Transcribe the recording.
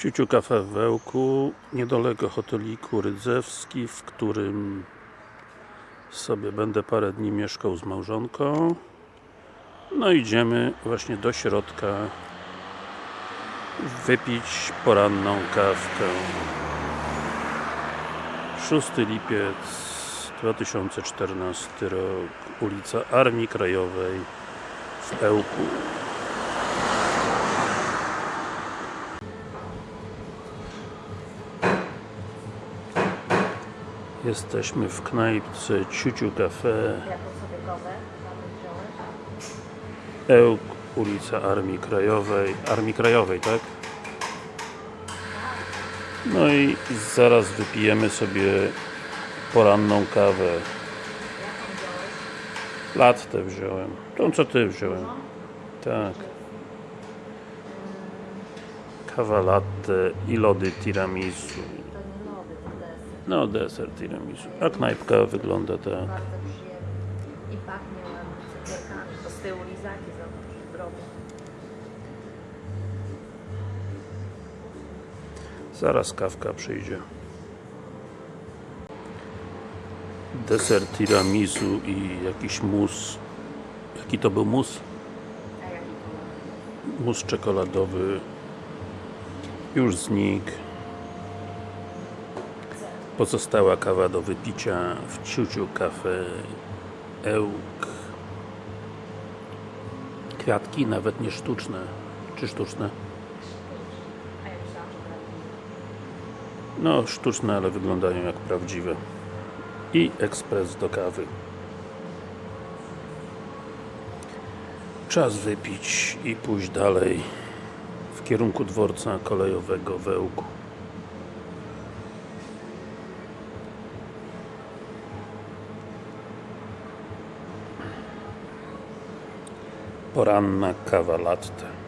Ciuciu Kafe w Wełku, niedaleko hoteliku Rydzewski, w którym sobie będę parę dni mieszkał z małżonką. No idziemy właśnie do środka wypić poranną kawkę. 6 lipiec 2014 rok, ulica Armii Krajowej w Ełku. Jesteśmy w knajpce Ciuciu Cafe? Ełk, ulica Armii Krajowej Armii Krajowej, tak? No i zaraz wypijemy sobie poranną kawę? Latte wziąłem Tą co ty wziąłem Tak Kawa latte i lody tiramisu To nie lody, to deser. No deser tiramisu A knajpka wygląda tak Bardzo. I pachnie ładnie cukierkami. To z tyłu lizaki, zobacz, zdrowe. Zaraz kawka przyjdzie. Deser tiramisu i jakiś mus. Jaki to był mus? Mus czekoladowy. Już znikł. Pozostała kawa do wypicia w Ciuciu Cafe Ełk. Kwiatki nawet nie sztuczne. Czy sztuczne? No, sztuczne, ale wyglądają jak prawdziwe. I ekspres do kawy. Czas wypić i pójść dalej w kierunku dworca kolejowego w Poranna kawa latte.